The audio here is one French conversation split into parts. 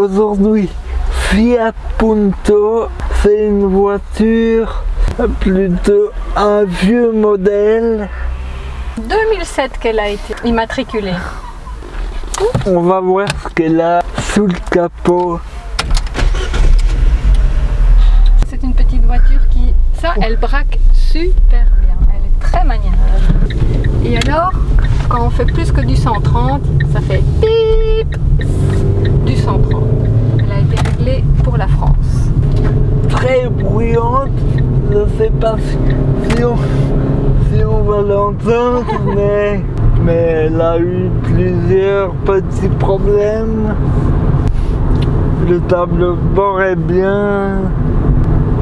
Aujourd'hui, Fiat Punto, c'est une voiture plutôt un vieux modèle. 2007 qu'elle a été immatriculée. On va voir ce qu'elle a sous le capot. C'est une petite voiture qui, ça, elle braque super bien. Très maniable. Et alors, quand on fait plus que du 130, ça fait pip du 130. Elle a été réglée pour la France. Très bruyante, je ne sais pas si, on, si on va l'entendre, mais, mais elle a eu plusieurs petits problèmes. Le tableau de bord est bien.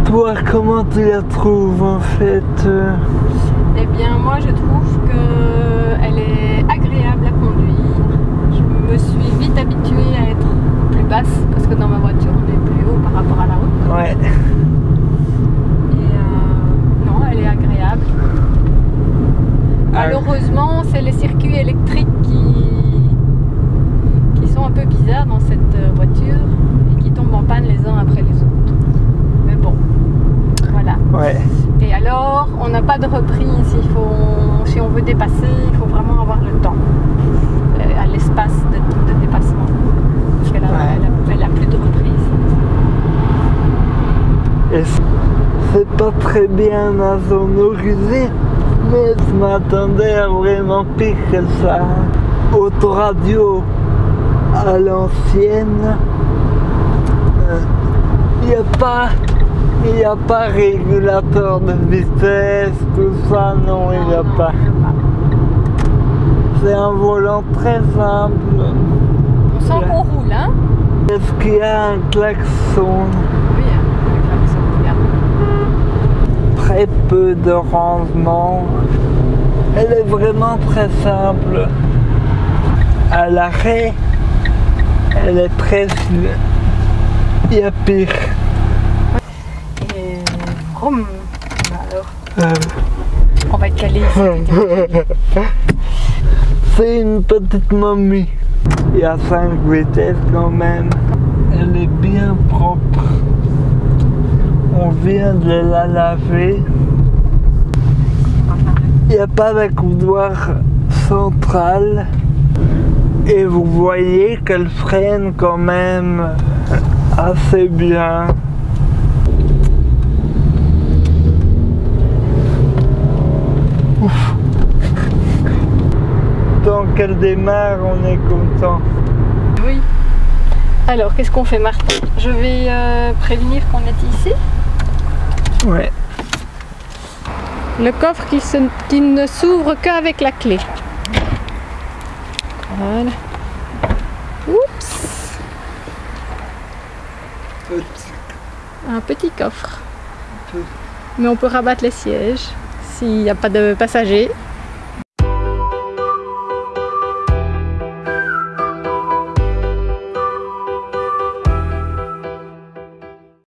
Toi, comment tu la trouves en fait? Eh bien, moi, je trouve qu'elle est agréable à conduire. Je me suis vite habituée à être plus basse parce que dans ma voiture, on est plus haut par rapport à la route. Ouais. Et euh, non, elle est agréable. Malheureusement, c'est les circuits électriques qui, qui sont un peu bizarres dans cette euh, voiture et qui tombent en panne les uns après les autres. Mais bon, voilà. Ouais. Et alors, on n'a pas de reprise. Il faut, si on veut dépasser, il faut vraiment avoir le temps euh, à l'espace de, de dépassement. Parce qu'elle a, Ouais. elle a- elle a plus de reprise. C'est pas très bien insonorisé, mais je m'attendais à vraiment pire que ça. Autoradio à l'ancienne, il n'y a pas. Il n'y a pas régulateur de vitesse, tout ça, non, il n'y a pas. C'est un volant très simple. On sent qu'on roule, hein Est-ce qu'il y a un klaxon? Oui, le klaxon, très peu de rangement. Elle est vraiment très simple. À l'arrêt, elle est très... Il y a pire. Alors, Euh, on va être calé ici. C'est une petite momie. Il y a 5 vitesses quand même. Elle est bien propre. On vient de la laver. Il n'y a pas de couloir central. Et vous voyez qu'elle freine quand même assez bien. Ouf. Tant qu'elle démarre, on est content. Oui. Alors, qu'est-ce qu'on fait, Martin Je vais euh, prévenir qu'on est ici? Ouais. Le coffre qui, se- qui ne s'ouvre qu'avec la clé. Voilà. Oups Un petit coffre. Mais on peut rabattre les sièges s'il n'y a pas de passagers.